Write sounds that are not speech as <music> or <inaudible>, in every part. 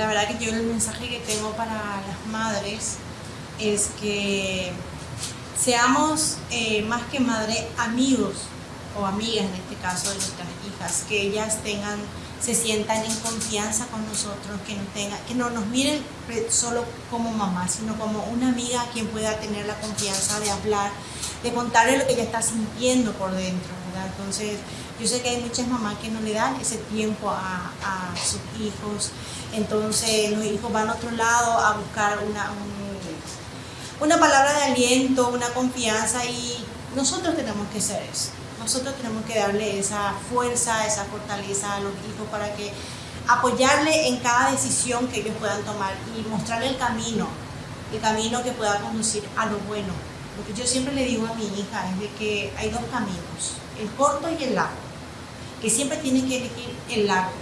la verdad que yo el mensaje que tengo para las madres es que seamos eh, más que madre amigos o amigas en este caso de nuestras hijas, que ellas tengan, se sientan en confianza con nosotros, que no, tengan, que no nos miren solo como mamá, sino como una amiga a quien pueda tener la confianza de hablar, de contarle lo que ella está sintiendo por dentro, Entonces, yo sé que hay muchas mamás que no le dan ese tiempo a, sus hijos, entonces los hijos van a otro lado a buscar una, una palabra de aliento, una confianza y nosotros tenemos que ser eso. Nosotros tenemos que darle esa fuerza, esa fortaleza a los hijos para que apoyarle en cada decisión que ellos puedan tomar y mostrarle el camino, el camino que pueda conducir a lo bueno. Yo siempre le digo a mi hija es de que hay dos caminos, el corto y el largo, que siempre tiene que elegir el largo.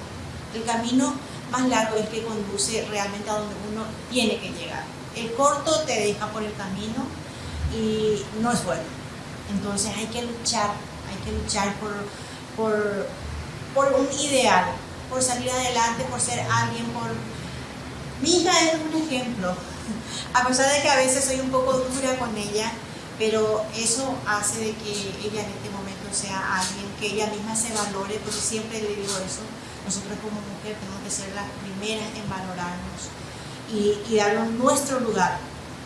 El camino más largo es el que conduce realmente a donde uno tiene que llegar. El corto te deja por el camino y no es bueno. Entonces hay que luchar hay que luchar por, por, por un ideal, por salir adelante, por ser alguien, por... Mi hija es un ejemplo, <laughs> a pesar de que a veces soy un poco dura con ella, pero eso hace de que ella en este momento sea alguien que ella misma se valore, porque siempre le digo eso, nosotros como mujer tenemos que ser las primeras en valorarnos y, y darnos nuestro lugar,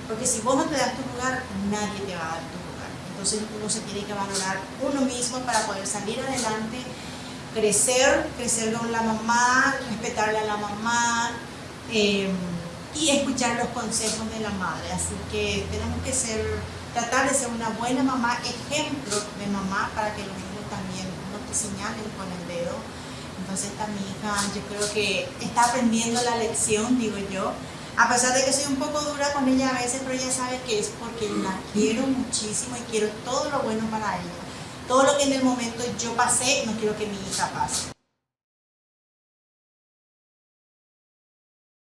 porque si vos no te das tu lugar, nadie te va a dar tu lugar. Entonces uno se tiene que valorar uno mismo para poder salir adelante, crecer, crecer con la mamá, respetarle a la mamá em, y escuchar los consejos de la madre. Así que tenemos que ser, tratar de ser una buena mamá, ejemplo de mamá para que los niños también no te señalen con el dedo. Entonces esta mi hija yo creo que está aprendiendo la lección, digo yo, a pesar de que soy un poco dura con ella a veces, pero ella sabe que es porque la quiero muchísimo y quiero todo lo bueno para ella. Todo lo que en el momento yo pasé, no quiero que mi hija pase.